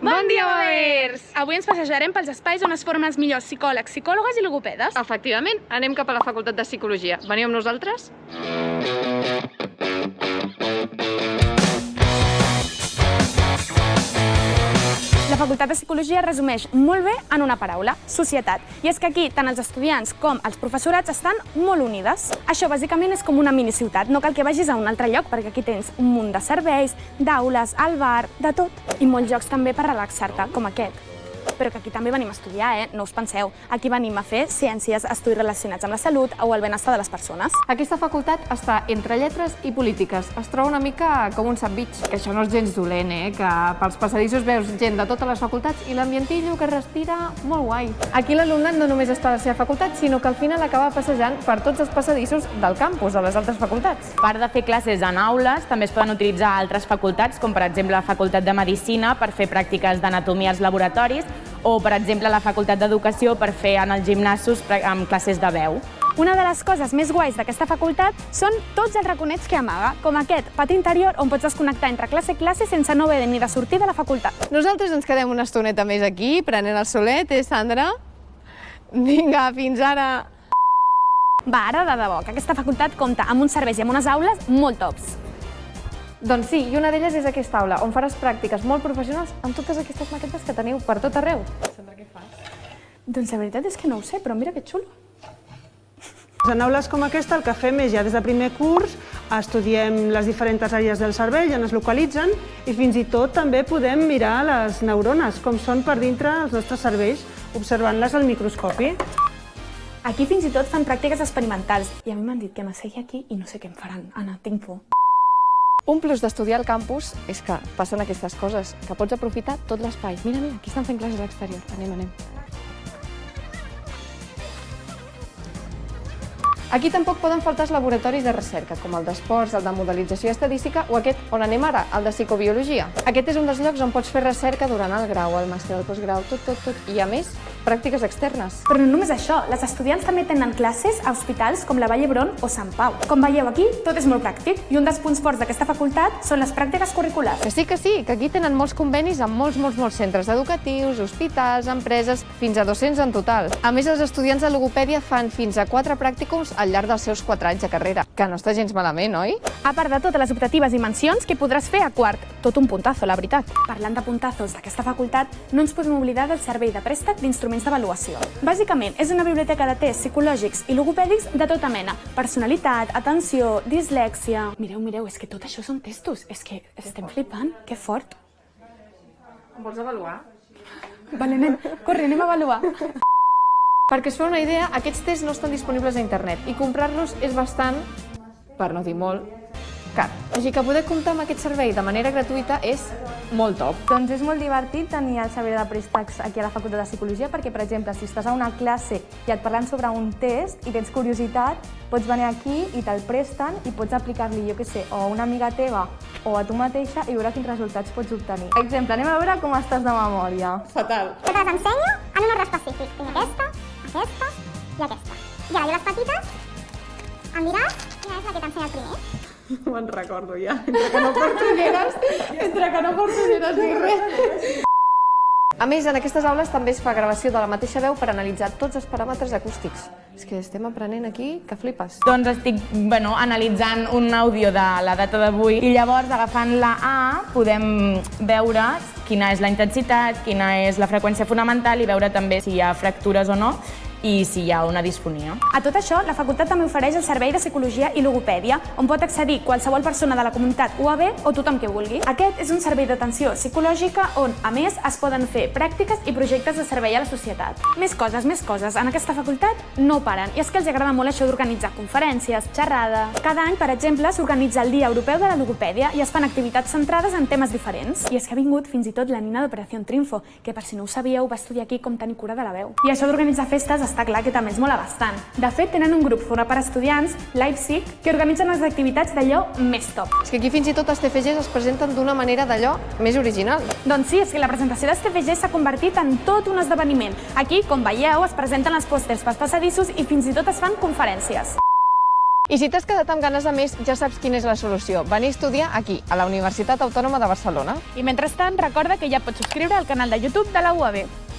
Bon dia, Bavers! Avui ens passejarem pels espais on es formen els millors psicòlegs, psicòlogues i logopedes. Efectivament, anem cap a la Facultat de Psicologia. Veniu amb nosaltres? La Facultat de Psicologia es resumeix molt bé en una paraula, societat. I és que aquí tant els estudiants com els professorats estan molt unides. Això bàsicament és com una miniciutat, no cal que vagis a un altre lloc perquè aquí tens un munt de serveis, d'aules, al bar, de tot. I molts llocs també per relaxar-te, com aquest però que aquí també venim a estudiar, eh? no us penseu. Aquí venim a fer ciències, estudis relacionats amb la salut o el benestar de les persones. Aquesta facultat està entre lletres i polítiques. Es troba una mica com un sandwich, que això no és gens dolent, eh? que pels passadissos veus gent de totes les facultats i l'ambientillo que respira molt guai. Aquí l'alumnat no només està a la seva facultat, sinó que al final acaba passejant per tots els passadissos del campus, de les altres facultats. A part de fer classes en aules, també es poden utilitzar altres facultats, com per exemple la Facultat de Medicina per fer pràctiques d'anatomia als laboratoris o, per exemple, la Facultat d'Educació per fer en els gimnasos amb classes de veu. Una de les coses més guais d'aquesta facultat són tots els raconets que amaga, com aquest pati interior on pots desconnectar entre classe i classe sense no haver ni de sortir de la facultat. Nosaltres ens quedem una estoneta més aquí, prenent el solet, eh, Sandra? Vinga, fins ara! Va, ara de debò, que aquesta facultat compta amb uns serveis i amb unes aules molt tops. Doncs sí, i una d'elles és aquesta aula, on faràs pràctiques molt professionals amb totes aquestes maquetes que teniu per tot arreu. Sandra, què fas? Doncs la veritat és que no ho sé, però mira que xulo. En aules com aquesta el que fem és ja des de primer curs estudiem les diferents àrees del cervell on es localitzen i fins i tot també podem mirar les neurones, com són per dintre els nostres cervells, observant-les al microscopi. Aquí fins i tot fan pràctiques experimentals i a mi m'han dit que m'assegui aquí i no sé què em faran. Anna, tinc por. Un plus d'estudiar al campus és que passen aquestes coses, que pots aprofitar tot l'espai. Mira, mira, aquí estan fent classes a l'exterior. Anem, anem. Aquí tampoc poden faltar els laboratoris de recerca, com el d'esports, el de modelització estadística o aquest on anem ara, el de psicobiologia. Aquest és un dels llocs on pots fer recerca durant el grau, el màster, el postgrau, tot, tot, tot. I a més, pràctiques externes. Però no només això, les estudiants també tenen classes a hospitals com la Vall d'Hebron o Sant Pau. Com veieu aquí, tot és molt pràctic i un dels punts forts d'aquesta facultat són les pràctiques curriculars. Que sí, que sí, que aquí tenen molts convenis amb molts, molts, molts centres educatius, hospitals, empreses, fins a 200 en total. A més, els estudiants de logopèdia fan fins a 4 pràcticums al llarg dels seus 4 anys de carrera, que no està gens malament, oi? A part de totes les optatives i mencions que podràs fer a quart. Tot un puntazo, la veritat. Parlant de puntazos d'aquesta facultat, no ens podem oblidar del servei de préstec d'instruments d'avaluació. Bàsicament, és una biblioteca de tests psicològics i logopèdics de tota mena. Personalitat, atenció, dislèxia... Mireu, mireu, és que tot això són testos. És que estem flipant. Que fort. Em vols avaluar? Vale, anem. Corre, anem a avaluar. Perquè us feu una idea, aquests tests no estan disponibles a internet i comprar-los és bastant, per no dir molt, car. Així que poder comptar amb aquest servei de manera gratuïta és molt top. Doncs és molt divertit tenir el servei de préstecs aquí a la Facultat de Psicologia perquè, per exemple, si estàs a una classe i et parlen sobre un test i tens curiositat, pots venir aquí i te'l presten i pots aplicar-li, jo què sé, o a una amiga teva o a tu mateixa i veure quins resultats pots obtenir. Per exemple, anem a veure com estàs de memòria. Fatal. que te les ensenyo en un ordre específic. Tinc aquesta, aquesta i aquesta. I ara jo les petites, em diràs quina és la que t'ensenya el primer. Me'n recordo ja. Entre que no porto ulleres, entre que no porto ulleres ni res. A més, en aquestes aules també es fa gravació de la mateixa veu per analitzar tots els paràmetres acústics. És que estem aprenent aquí que flipes. Doncs estic bueno, analitzant un àudio de la data d'avui i llavors agafant la A podem veure quina és la intensitat, quina és la freqüència fonamental i veure també si hi ha fractures o no i si hi ha una disfonia. A tot això, la facultat també ofereix el servei de psicologia i logopèdia, on pot accedir qualsevol persona de la comunitat UAB o tothom que vulgui. Aquest és un servei d'atenció psicològica on, a més, es poden fer pràctiques i projectes de servei a la societat. Més coses, més coses. En aquesta facultat no paren, i és que els agrada molt això d'organitzar conferències, xerrades... Cada any, per exemple, s'organitza el Dia Europeu de la Logopèdia i es fan activitats centrades en temes diferents. I és que ha vingut fins i tot la nina d'Operació Triunfo, que per si no ho sabíeu va estudiar aquí com tenir cura de la veu. I això d'organitzar festes està clar que també és mola bastant. De fet, tenen un grup format per estudiants, Leipzig, que organitzen les activitats d'allò més top. És que aquí fins i tot els TFGs es presenten d'una manera d'allò més original. Doncs sí, és que la presentació dels TFG s'ha convertit en tot un esdeveniment. Aquí, com veieu, es presenten els pòsters pels passadissos i fins i tot es fan conferències. I si t'has quedat amb ganes de més, ja saps quina és la solució. Venir a estudiar aquí, a la Universitat Autònoma de Barcelona. I mentrestant, recorda que ja pots subscriure al canal de YouTube de la UAB.